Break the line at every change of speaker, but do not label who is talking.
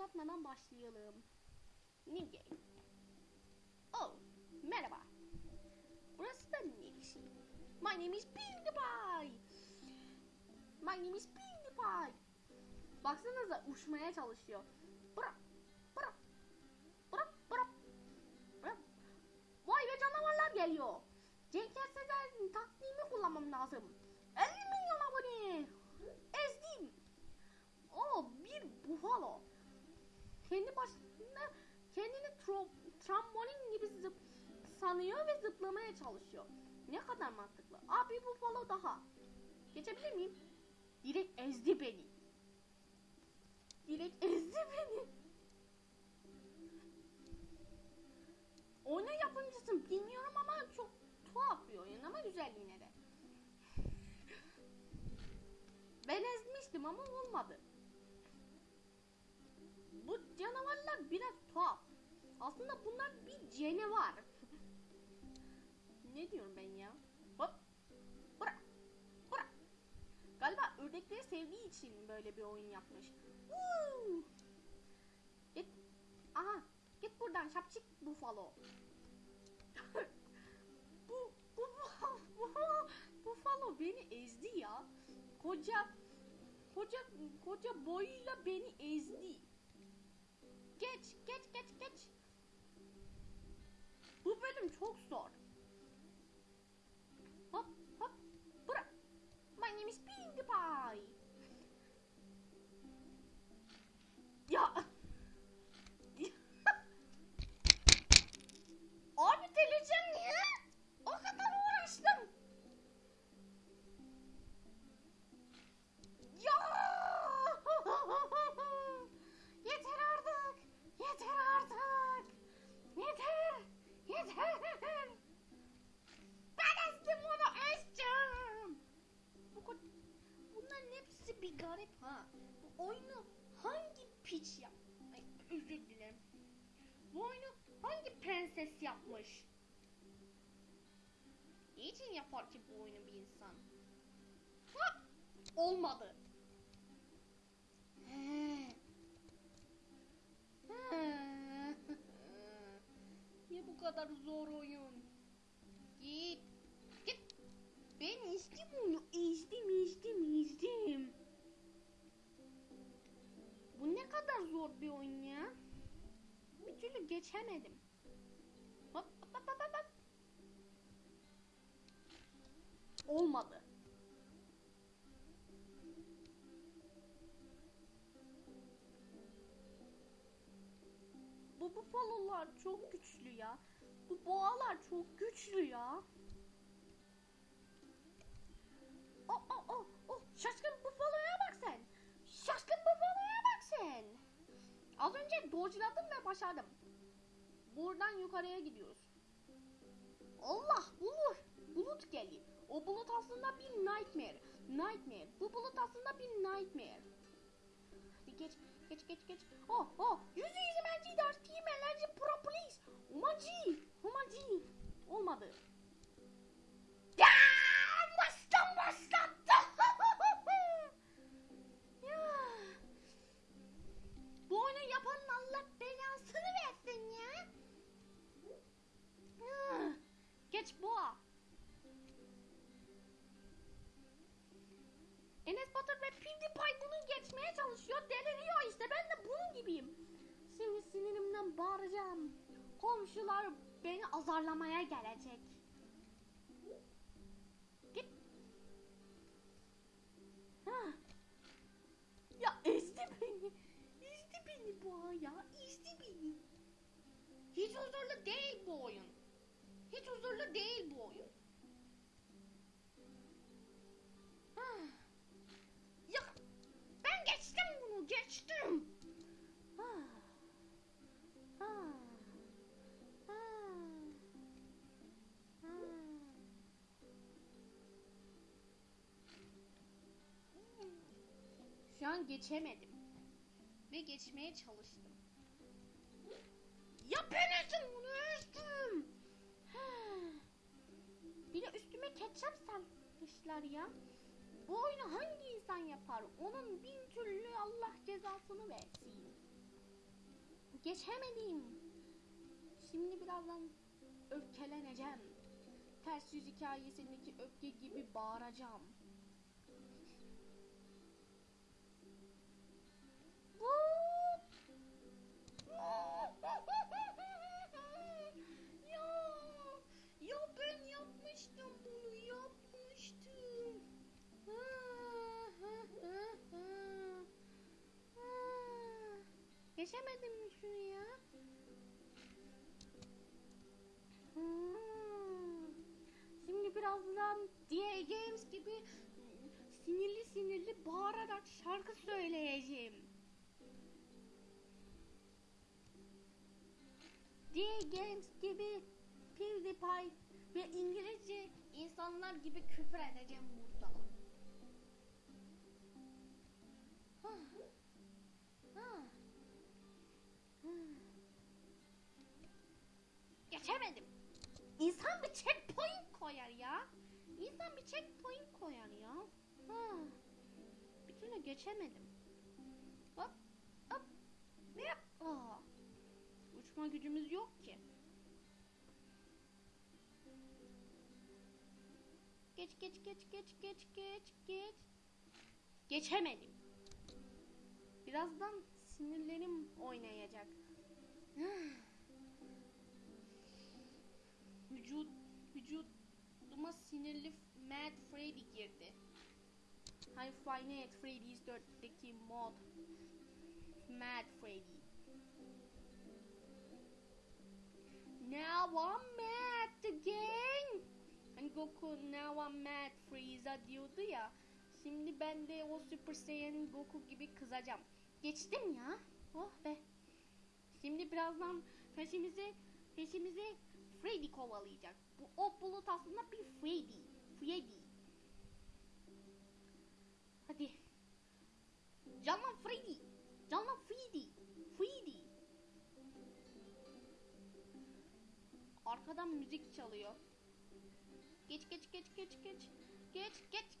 uzatmadan başlayalım. New game. Oh, merhaba. Burası da neresi? My name is PewDiePie. My name is PewDiePie. Baksanıza uçmaya çalışıyor. Bırak, bırak, bırak, bırak. Vay be canavarlar geliyor. Cenk Ersezen taktiğimi kullanmam lazım. 50 milyon abone. Ezdim. O bir bufalo. Kendi başına kendini tro, trambolin gibi zıp, sanıyor ve zıplamaya çalışıyor. Ne kadar mantıklı. Abi bufalo daha. Geçebilir miyim? Direkt ezdi beni. Direkt ezdi beni. Oyuna yapımcısın bilmiyorum ama çok tuhaf bir oyun ama güzel yine de. Ben ezmiştim ama olmadı. Bu canavarlar biraz tuhaf. Aslında bunlar bir canavar. ne diyorum ben ya? Hop. Bırak. Bırak. Galiba ördekleri sevdiği için böyle bir oyun yapmış. Woo! Git. Aha. Git buradan şapçık bufalo. bu, bu, bu, bufalo beni ezdi ya. Koca, koca, koca boyuyla beni ezdi. Geç, geç, geç, geç. Bu bölüm çok zor. Niçin yapar ki bu oyunu bir insan? Ha! Olmadı. Niye bu kadar zor oyun? Git. Git. Ben içtim onu. İçtim, içtim, içtim. Bu ne kadar zor bir oyun ya. Bir türlü geçemedim. Olmadı. Bu bufalolar çok güçlü ya. Bu boğalar çok güçlü ya. Oh oh oh oh şaşkın bufaloya bak sen. Şaşkın bufaloya bak sen. Az önce dodge'ladım ve başardım. Buradan yukarıya gidiyoruz. Allah bulut. Bulut geliyor. O bulut aslında bir nightmare. Nightmare. Bu bulut aslında bir nightmare. Hadi geç geç geç geç. Oh oh. Yüzde yüz emerci ders team enerji pro police. Umaci. Umaci. Olmadı. Geçmeye çalışıyor. Deliriyor işte. Ben de bunun gibiyim. Şimdi sinirimden bağıracağım. Komşular beni azarlamaya gelecek. Git. Ha. Ya ezdi beni. Ezdi beni boğa ya. Ezdi beni. Hiç huzurlu değil bu oyun. Hiç huzurlu değil bu oyun. Ah. Şu an geçemedim. Ve geçmeye çalıştım. Ya ben ezdim bunu ezdim. Bir de üstüme ketçap serpmişler ya. Bu oyunu hangi insan yapar? Onun bin türlü Allah cezasını versin. geçemedim. Şimdi birazdan öfkeleneceğim. Ters yüz hikayesindeki öfke gibi bağıracağım. Geçemedim mi şunu ya? Hmm. Şimdi birazdan DA Games gibi sinirli sinirli bağırarak şarkı söyleyeceğim. DA Games gibi PewDiePie ve İngilizce insanlar gibi küfür edeceğim burada. Hah. Geçemedim. İnsan bir checkpoint koyar ya. İnsan bir checkpoint koyar ya. Ha. Bir türlü geçemedim. Hop hop. Ne yap? Uçma gücümüz yok ki. Geç geç geç geç geç geç geç. Geçemedim. Birazdan sinirlerim oynayacak. Vücut vücuduma sinirli Mad Freddy girdi. Hani at Freddy's 4'teki mod Mad Freddy. Now I'm mad again. Hani Goku now I'm mad Frieza diyordu ya. Şimdi ben de o Super Saiyan Goku gibi kızacağım. Geçtim ya. Oh be. Şimdi birazdan peşimizi peşimizi Freddy kovalayacak. Bu o bulut aslında bir Freddy. Freddy. Hadi. Canlan Freddy. Canlan Freddy. Freddy. Arkadan müzik çalıyor. Geç geç geç geç geç. Geç geç.